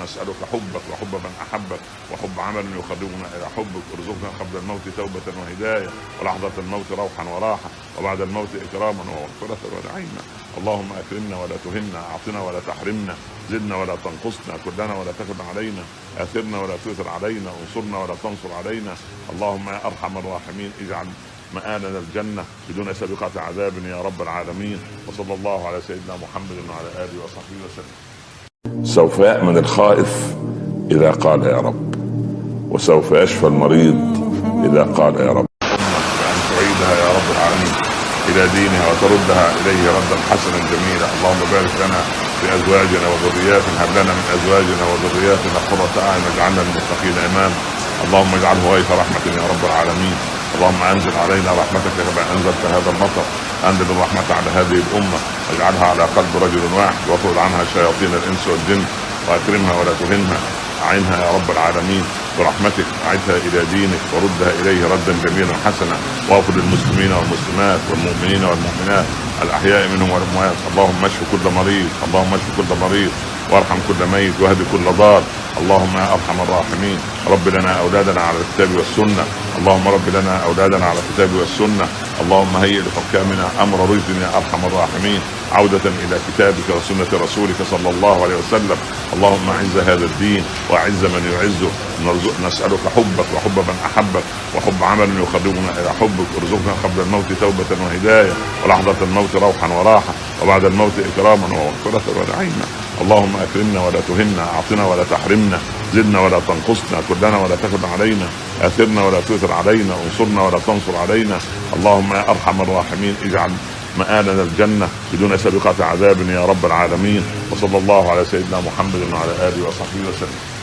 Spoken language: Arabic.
نسألك حبك وحب من أحبك وحب عمل يقربنا إلى حبك. ارزقنا قبل الموت توبة وهداية ولحظة الموت روحا وراحة وبعد الموت إكراما ومغفرة ونعيما. اللهم أكرمنا ولا تهنا أعطنا ولا تحرمنا زدنا ولا تنقصنا كلنا ولا تكن علينا آثرنا ولا تؤثر علينا انصرنا ولا تنصر علينا. اللهم يا أرحم الراحمين اجعل مآلنا الجنة بدون سابقة عذاب يا رب العالمين. وصلى الله على سيدنا محمد وعلى آله وصحبه وسلم. سوف يأمن الخائف إذا قال يا رب وسوف يشفى المريض إذا قال يا رب. أن تعيدها يا رب العالمين إلى دينها وتردها إليه ردا حسنا جميلا. اللهم بارك لنا في أزواجنا وذرياتنا هب لنا من أزواجنا وذرياتنا قرة أعين واجعلنا للمتقين إماما. اللهم اجعله غيث رحمة يا رب العالمين. اللهم انزل علينا رحمتك كما انزلت هذا المطر انزل الرحمة على هذه الأمة واجعلها على قلب رجل واحد واطرد عنها شياطين الإنس والجن وأكرمها ولا تهنها أعينها يا رب العالمين برحمتك أعدها إلى دينك وردها إليه ردا جميلا حسنا واغفر للمسلمين والمسلمات والمؤمنين والمؤمنات الأحياء منهم والأموات اللهم اشف كل مريض اللهم اشف كل مريض وارحم كل ميت واهد كل ضال اللهم يا أرحم الراحمين. رب لنا أولادنا على الكتاب والسنة. اللهم رب لنا أولادنا على الكتاب والسنة. اللهم هيئ لحكامنا أمر رشد يا أرحم الراحمين. عودة إلى كتابك وسنة رسولك صلى الله عليه وسلم. اللهم أعز هذا الدين وأعز من يعزه. نسألك حبك وحب من أحبك وحب عمل يقربنا إلى حبك. ارزقنا قبل الموت توبة وهداية ولحظة الموت روحا وراحة وبعد الموت إكراما ومغفرة ونعيما. اللهم أكرمنا ولا تهنا أعطنا ولا تحرمنا. زدنا ولا تنقصنا كلنا ولا تكن علينا آثرنا ولا تؤثر علينا انصرنا ولا تنصر علينا. اللهم يا أرحم الراحمين اجعل مآلنا الجنة بدون سابقة عذاب يا رب العالمين. وصلى الله على سيدنا محمد وعلى آله وصحبه وسلم.